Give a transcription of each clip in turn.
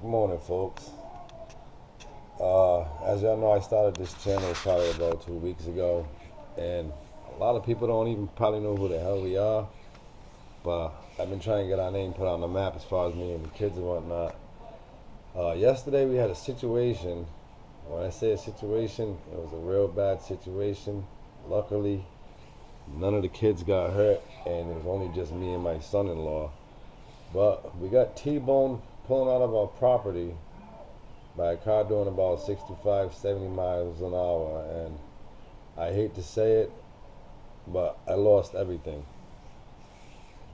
Good morning, folks. Uh, as y'all know, I started this channel probably about two weeks ago, and a lot of people don't even probably know who the hell we are. But I've been trying to get our name put on the map as far as me and the kids and whatnot. Uh, yesterday we had a situation. When I say a situation, it was a real bad situation. Luckily, none of the kids got hurt, and it was only just me and my son-in-law. But we got T-bone pulling out of our property by a car doing about 65, 70 miles an hour. And I hate to say it, but I lost everything.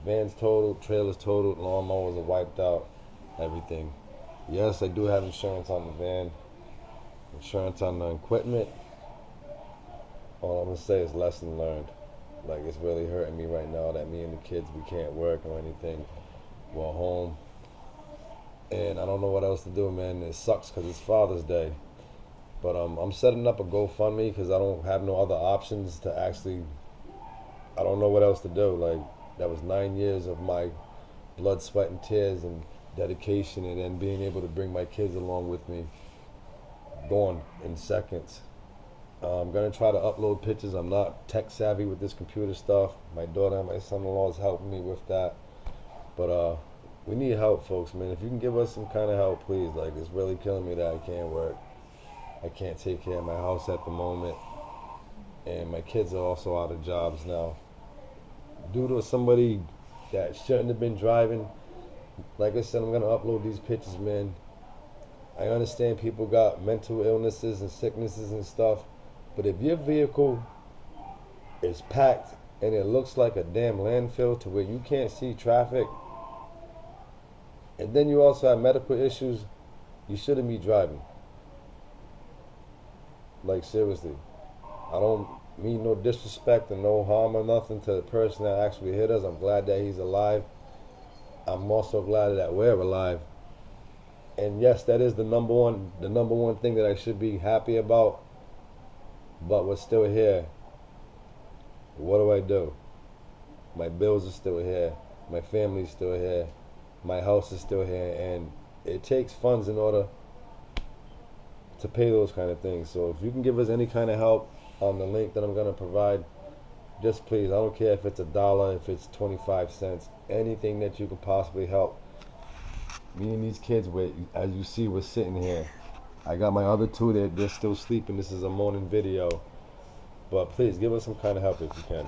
Van's totaled, trailers totaled, lawnmowers are wiped out, everything. Yes, I do have insurance on the van, insurance on the equipment. All I'm gonna say is lesson learned. Like it's really hurting me right now that me and the kids we can't work or anything. We're home and I don't know what else to do, man. It sucks because it's Father's Day, but um, I'm setting up a GoFundMe because I don't have no other options to actually. I don't know what else to do. Like that was nine years of my blood, sweat, and tears, and dedication, and then being able to bring my kids along with me. Gone in seconds. Uh, I'm gonna try to upload pictures. I'm not tech savvy with this computer stuff. My daughter and my son-in-law is helping me with that, but uh we need help, folks, man. If you can give us some kind of help, please. Like, it's really killing me that I can't work. I can't take care of my house at the moment. And my kids are also out of jobs now. Due to somebody that shouldn't have been driving, like I said, I'm going to upload these pictures, man. I understand people got mental illnesses and sicknesses and stuff. But if your vehicle is packed and it looks like a damn landfill to where you can't see traffic, and then you also have medical issues, you shouldn't be driving. Like seriously, I don't mean no disrespect and no harm or nothing to the person that actually hit us. I'm glad that he's alive. I'm also glad that we're alive. And yes, that is the number one the number one thing that I should be happy about. But we're still here. What do I do? My bills are still here. My family's still here my house is still here, and it takes funds in order to pay those kind of things. So if you can give us any kind of help on the link that I'm going to provide, just please. I don't care if it's a dollar, if it's 25 cents, anything that you can possibly help. Me and these kids, with, as you see, we're sitting here. I got my other two, they're, they're still sleeping. This is a morning video. But please, give us some kind of help if you can.